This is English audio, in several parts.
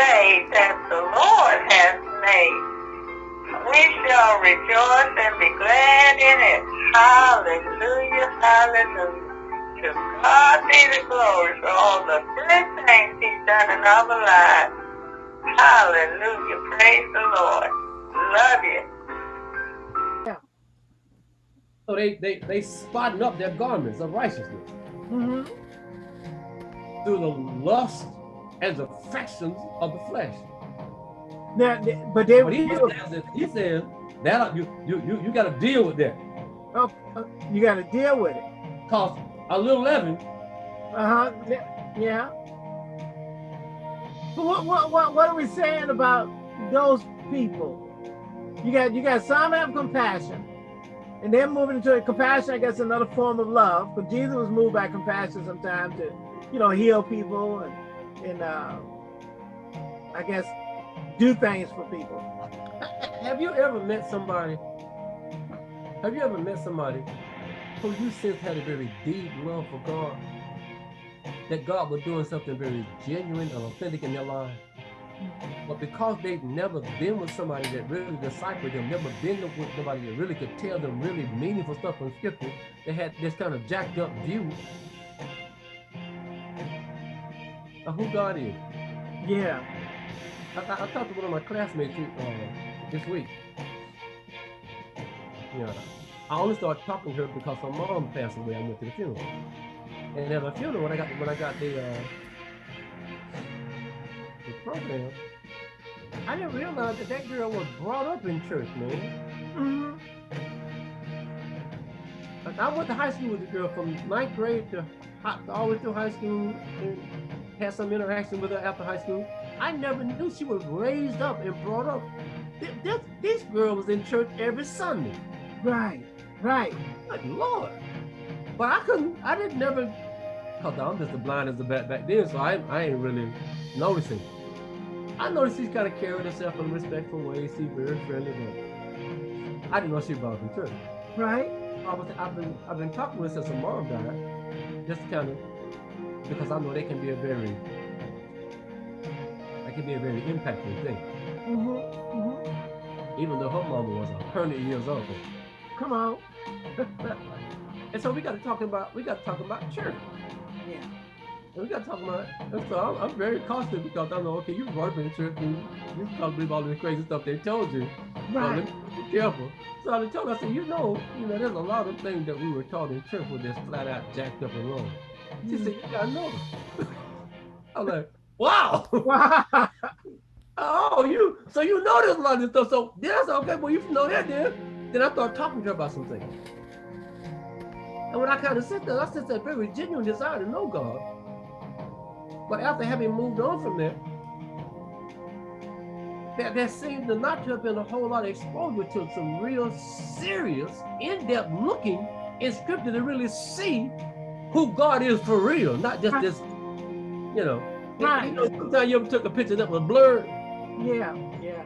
day that the Lord has made. We shall rejoice and be glad in it. Hallelujah, hallelujah. To God be the glory for all the good things he's done in our lives. Hallelujah, praise the Lord. Love you. So they they they spotting up their garments of righteousness Mm -hmm. through the lust the affections of the flesh. Now, but they but he, says, he says that you you you you got to deal with that. Oh, uh, you got to deal with it. Cause a little leaven. Uh huh. Yeah. But what what what what are we saying about those people? You got you got some have compassion, and then moving into a compassion, I guess another form of love, But Jesus was moved by compassion sometimes to, you know, heal people and, and uh, I guess, do things for people. Have you ever met somebody, have you ever met somebody who you sense had a very deep love for God? That God was doing something very genuine and authentic in their life? But because they've never been with somebody that really discipled them, never been with somebody that really could tell them really meaningful stuff from scripture, they had this kind of jacked up view of who God is. Yeah. I, I, I talked to one of my classmates uh, this week. Yeah. I only started talking to her because her mom passed away. I went to the funeral. And at the funeral, when I got when I got the uh, the program, I didn't realize that that girl was brought up in church, man. Mm -hmm. I went to high school with the girl from ninth grade to all the way through high school and had some interaction with her after high school. I never knew she was raised up and brought up. This, this, this girl was in church every Sunday. Right, right. Good Lord. But I couldn't, I didn't never, because I'm just as blind as the bat back then, so I, I ain't really noticing. I noticed she's kind of carrying herself in a respectful way. She's very friendly, but I didn't know she was in church. Right. I was, I've been I've been talking with her since her mom died, just kind of because I know they can be a very that can be a very impactful thing. Mm -hmm, mm -hmm. Even though her mama was a hundred years old. Come on. and so we got to talk about we got to talk about church. Yeah. And we got to talk about. And so I'm, I'm very cautious because I know, okay, you brought up in the church and you probably believe all this crazy stuff they told you. Right. So be careful. So I told her, I said, you know, you know, there's a lot of things that we were taught in church were just flat out jacked up and wrong. She said, you gotta know. I'm like, wow. Wow. oh, you, so you know there's a lot of this stuff. So that's okay, well, you know that then. Then I started talking to her about some things. And when I kind of sit there, I sit there very genuine desire to know God. But after having moved on from there, there, there seemed to not to have been a whole lot of exposure to some real serious, in-depth looking in scripture to really see who God is for real, not just this, you know. Right. You know, sometimes you ever took a picture that was blurred. Yeah, yeah.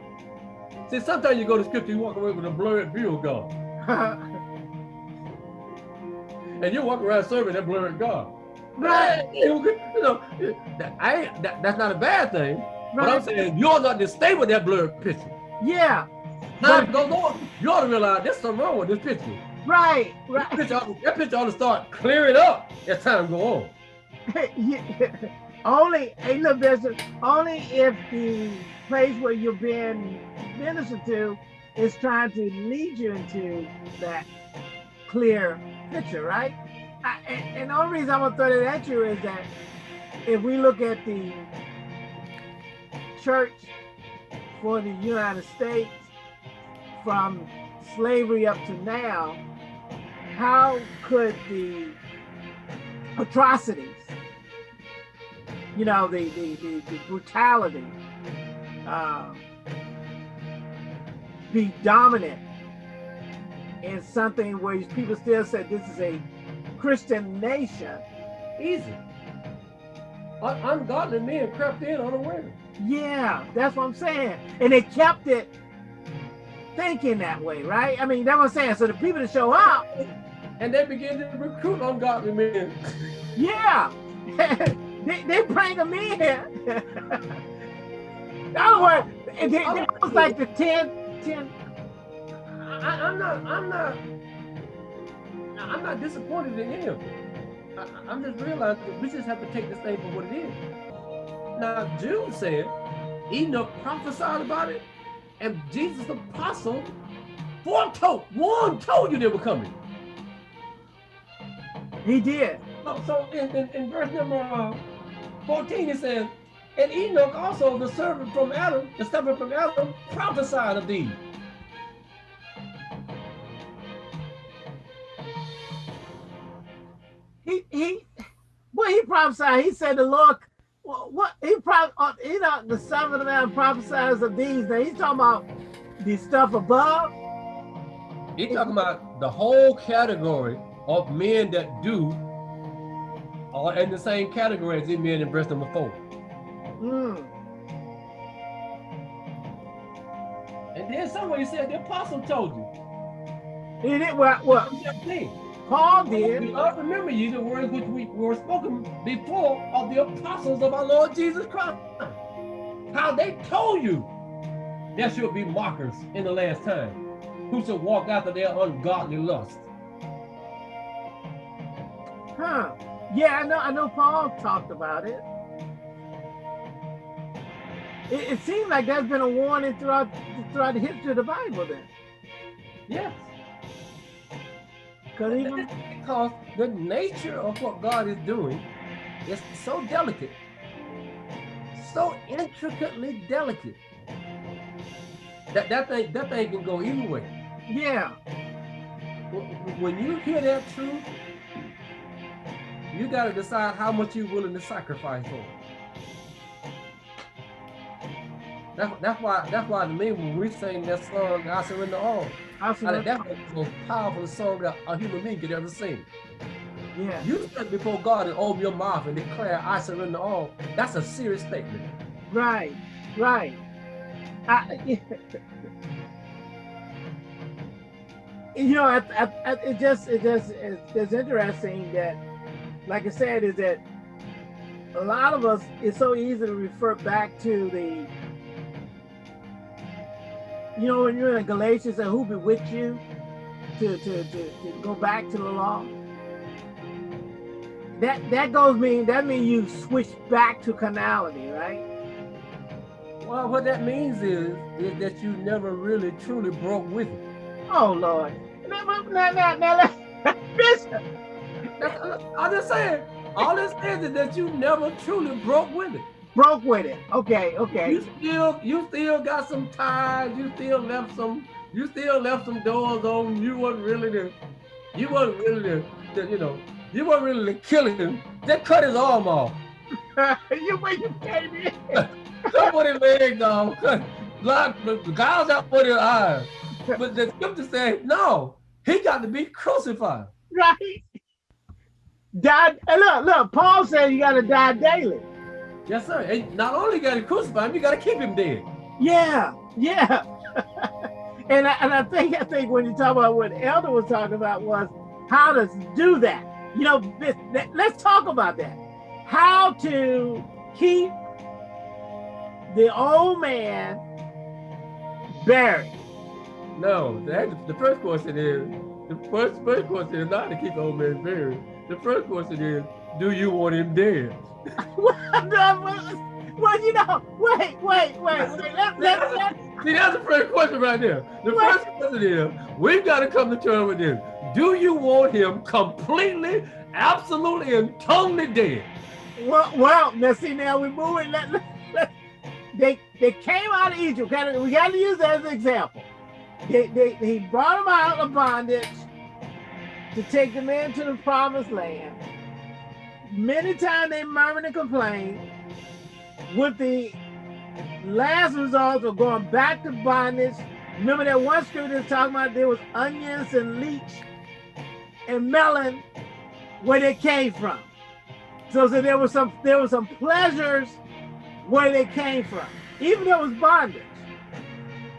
See, sometimes you go to scripture, you walk away with a blurred view of God. and you walk around serving that blurred God. Right. You know, that, I, that, that's not a bad thing. Right. But I'm saying you ought not to stay with that blurred picture. Yeah. Time goes on, you ought to realize there's something wrong with this picture. Right, right. That picture, ought, that picture ought to start clearing up as time go on. only, hey, look, Bishop, only if the place where you're being ministered to is trying to lead you into that clear picture, right? I, and, and the only reason I'm gonna throw that at you is that if we look at the church for the United States from slavery up to now, how could the atrocities, you know, the, the, the, the brutality uh, be dominant in something where people still said this is a Christian nation? Easy. Ungodly men crept in unaware. Yeah, that's what I'm saying. And they kept it thinking that way, right? I mean, that's what I'm saying. So the people that show up. And they begin to recruit ungodly men. Yeah. they, they bring them in. In other words, it, it, was like the 10, 10. I, I'm not, I'm not, I'm not disappointed in it. I, I'm just realizing that we just have to take this thing for what it is. Now, Jude said, Enoch prophesied about it, and Jesus' apostle foretold, one told you they were coming. He did. So, so in, in, in verse number uh, 14, it says, and Enoch also, the servant from Adam, the servant from Adam, prophesied of these. He he well he prophesied. He said the Lord what, what he probably uh, Enoch, the son of man prophesies of these. Now he's talking about the stuff above. He's talking about the whole category of men that do are in the same category as men in verse number four. Mm. And then somebody said the apostle told you. He did what what Paul did. We all remember you the words which we were spoken before of the apostles of our Lord Jesus Christ. How they told you there should be mockers in the last time who should walk after their ungodly lust. Huh. Yeah, I know I know Paul talked about it. It, it seems like there's been a warning throughout throughout the history of the Bible then. Yes. Because even because the nature of what God is doing is so delicate, so intricately delicate that that thing that thing can go either way. yeah, When you hear that truth, you got to decide how much you're willing to sacrifice for. it. That's, that's why that's why to me when we sing that song, I surrender all. I I think said, that's the most powerful song that a human being could ever sing. yeah, You stand before God and open your mouth and declare, I surrender all. That's a serious statement. right, right. I, you know, I, I, I, it just it just it's, it's interesting that, like I said, is that a lot of us it's so easy to refer back to the you know when you're in Galatians and who be with you to, to, to, to go back to the law. That that goes mean that means you switch back to carnality, right? Well, what that means is, is that you never really truly broke with it. Oh Lord. Now, now, now, now, let- Bishop. That's, I'm just saying, all it says is that you never truly broke with it. Broke with it. Okay, okay. You still, you still got some ties. You still left some, you still left some doors on. You wasn't really the, you wasn't really the, the you know, you weren't really the killing him. They cut his arm off. you when you came in. Cut one his legs off. Cut, block, gouge out for his eyes. But the scripture says, no, he got to be crucified. Right? Die. And look, look, Paul said you gotta die daily. Yes, sir. And not only got to crucify him, you got to keep him dead. Yeah, yeah. and I, and I think I think when you talk about what Elder was talking about was how to do that. You know, this, that, let's talk about that. How to keep the old man buried. No, that, the first question is, the first, first question is not to keep the old man buried. The first question is, do you want him dead? well, you know, wait, wait, wait, wait. Let, let, let, See, that's the first question right there. The What? first question is, we've got to come to terms with this. Do you want him completely, absolutely, and totally dead? well, well, now see, now we're moving. Let, let, let- they they came out of Egypt. We got to use that as an example. They, they, he brought them out of bondage to take them into the promised land. Many times they murmured and complained, with the last result of going back to bondage. Remember that one scripture that's talking about there was onions and leech and melon where they came from. So, so there was some there was some pleasures where they came from, even though it was bondage.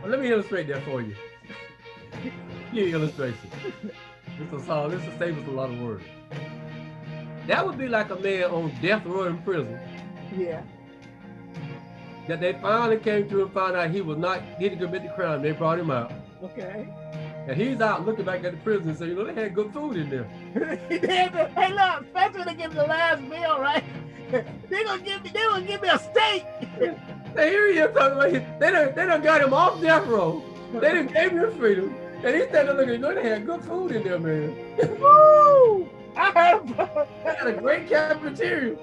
Well, let me illustrate that for you. Give you an illustration. This is all. This will save us a lot of words. That would be like a man on death row in prison, Yeah. that they finally came to and found out he was not, he didn't commit the crime. They brought him out. Okay. And he's out looking back at the prison and saying, you know, they had good food in there. hey, look, especially when they give the last meal, right? they gonna give me, they gonna give me a steak. They hear you talking about, they done, they done got him off death row. They done gave him freedom. And he's standing looking, know, they had good food in there, man. Woo! I heard. They had a great cafeteria.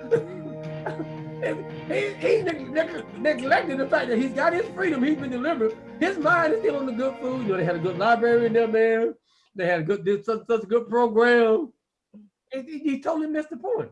he he neg neg neglected the fact that he's got his freedom, he's been delivered. His mind is still on the good food. You know, they had a good library in there, man. They had a good, did such, such a good program. He, he totally missed the point.